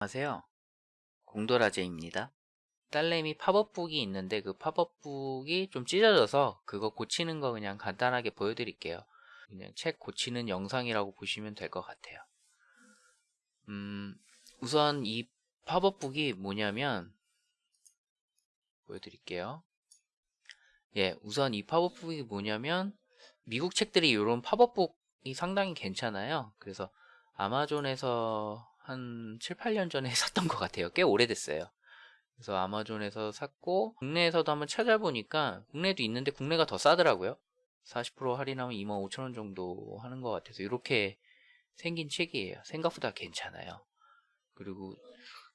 안녕하세요. 공도라제입니다. 딸내미 팝업북이 있는데 그 팝업북이 좀 찢어져서 그거 고치는 거 그냥 간단하게 보여드릴게요. 그냥 책 고치는 영상이라고 보시면 될 것 같아요. 음, 우선 이 팝업북이 뭐냐면 보여드릴게요. 예, 우선 이 팝업북이 뭐냐면 미국 책들이 이런 팝업북이 상당히 괜찮아요. 그래서 아마존에서 한 7, 8년 전에 샀던 것 같아요. 꽤 오래됐어요. 그래서 아마존에서 샀고 국내에서도 한번 찾아보니까 국내도 있는데 국내가 더 싸더라고요. 40% 할인하면 25,000원 정도 하는 것 같아서 이렇게 생긴 책이에요. 생각보다 괜찮아요. 그리고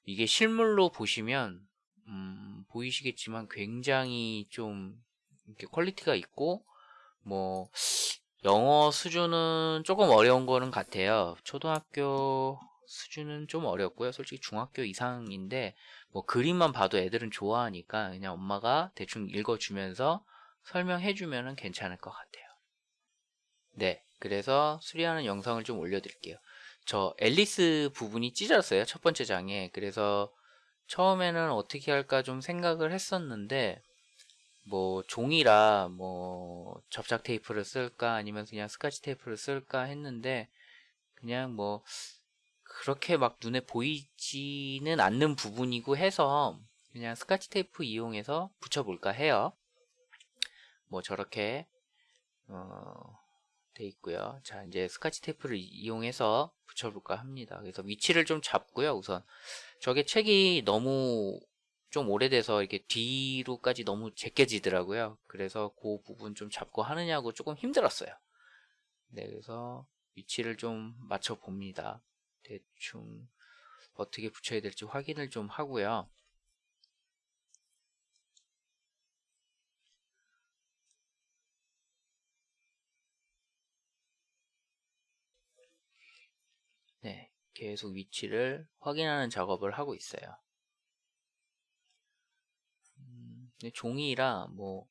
이게 실물로 보시면 음, 보이시겠지만 굉장히 좀 이렇게 quality가 있고 뭐 영어 수준은 조금 어려운 거는 같아요. 초등학교 수준은 좀 어렵고요. 솔직히 중학교 이상인데 뭐 그림만 봐도 애들은 좋아하니까 그냥 엄마가 대충 읽어주면서 설명해주면 괜찮을 것 같아요. 네, 그래서 수리하는 영상을 좀 올려드릴게요. 저 앨리스 부분이 찢었어요. 첫 번째 장에. 그래서 처음에는 어떻게 할까 좀 생각을 했었는데 뭐 종이라 뭐 접착 테이프를 쓸까 아니면 그냥 스카치 테이프를 쓸까 했는데 그냥 뭐 그렇게 막 눈에 보이지는 않는 부분이고 해서 그냥 스카치 테이프 이용해서 붙여볼까 해요. 뭐 저렇게 어, 돼 있고요. 자 이제 스카치 테이프를 이용해서 붙여볼까 합니다. 그래서 위치를 좀 잡고요. 우선 저게 책이 너무 좀 오래돼서 이렇게 뒤로까지 너무 제껴지더라고요. 그래서 그 부분 좀 잡고 하느냐고 조금 힘들었어요. 네, 그래서 위치를 좀 맞춰 봅니다. 대충 어떻게 붙여야 될지 확인을 좀 하고요. 네, 계속 위치를 확인하는 작업을 하고 있어요. 음, 종이라 뭐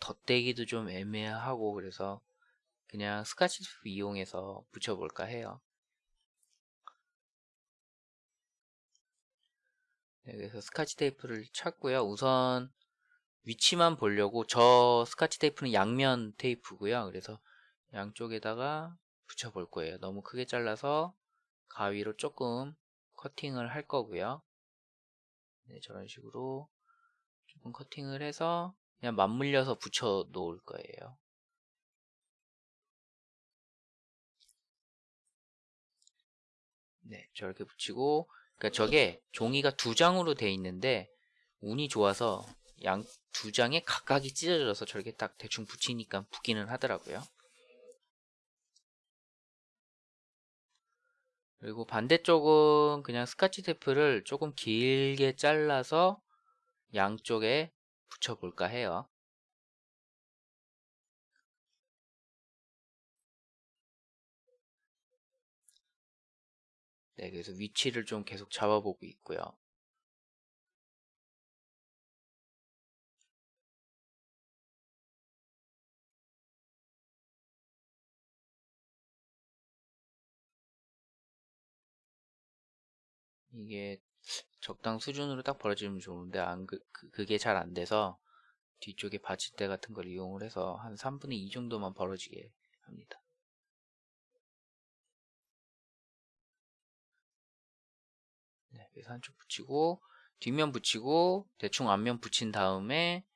덧대기도 좀 애매하고 그래서 그냥 스카치테이프 이용해서 붙여볼까 해요. 네, 그래서 스카치 테이프를 찾고요. 우선 위치만 보려고 저 스카치 테이프는 양면 테이프고요. 그래서 양쪽에다가 붙여볼 거예요. 너무 크게 잘라서 가위로 조금 커팅을 할 거고요. 네, 저런 식으로 조금 커팅을 해서 그냥 맞물려서 붙여 놓을 거예요. 네, 저렇게 붙이고 그러니까 저게 종이가 두 장으로 돼 있는데 운이 좋아서 양 두 장에 각각이 찢어져서 저렇게 딱 대충 붙이니까 붙기는 하더라고요. 그리고 반대쪽은 그냥 스카치 테이프를 조금 길게 잘라서 양쪽에 붙여볼까 해요. 네, 그래서 위치를 좀 계속 잡아보고 있고요. 이게 적당 수준으로 딱 벌어지면 좋은데 안 그, 그 그게 잘 안 돼서 뒤쪽에 받침대 같은 걸 이용을 해서 한 3분의 2 정도만 벌어지게 합니다. 그래서 한쪽 붙이고 뒷면 붙이고 대충 앞면 붙인 다음에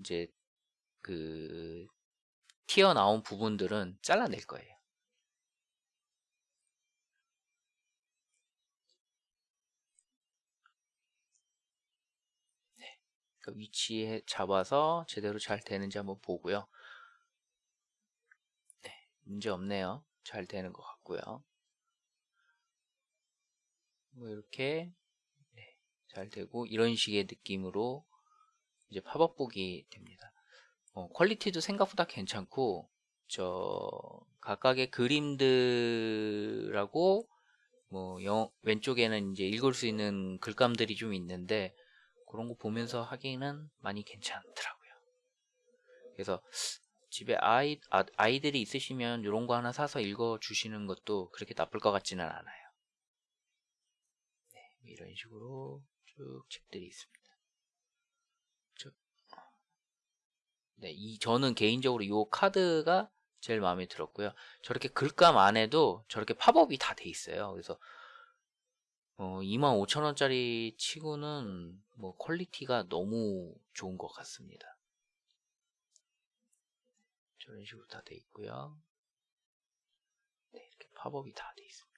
이제 그 튀어나온 부분들은 잘라낼 거예요. 네, 그 위치에 잡아서 제대로 잘 되는지 한번 보고요. 네, 문제 없네요. 잘 되는 것 같고요. 뭐 이렇게 잘 되고 이런 식의 느낌으로 이제 팝업북이 됩니다. 어, 퀄리티도 생각보다 괜찮고 저 각각의 그림들하고 뭐 영, 왼쪽에는 이제 읽을 수 있는 글감들이 좀 있는데 그런 거 보면서 하기는 많이 괜찮더라고요. 그래서 집에 아이, 아, 아이들이 있으시면 이런 거 하나 사서 읽어 주시는 것도 그렇게 나쁠 것 같지는 않아요. 이런 식으로 쭉 책들이 있습니다. 저, 네, 이 저는 개인적으로 이 카드가 제일 마음에 들었고요. 저렇게 글감 안에도 저렇게 팝업이 다 돼 있어요. 그래서 어, 25,000원짜리 치고는 뭐 퀄리티가 너무 좋은 것 같습니다. 저런 식으로 다 돼 있고요. 네, 이렇게 팝업이 다 돼 있습니다.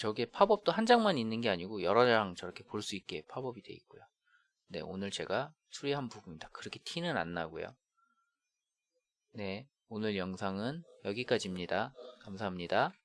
저게 팝업도 한 장만 있는 게 아니고 여러 장 저렇게 볼 수 있게 팝업이 돼 있고요. 네, 오늘 제가 수리한 부분입니다. 그렇게 티는 안 나고요. 네, 오늘 영상은 여기까지입니다. 감사합니다.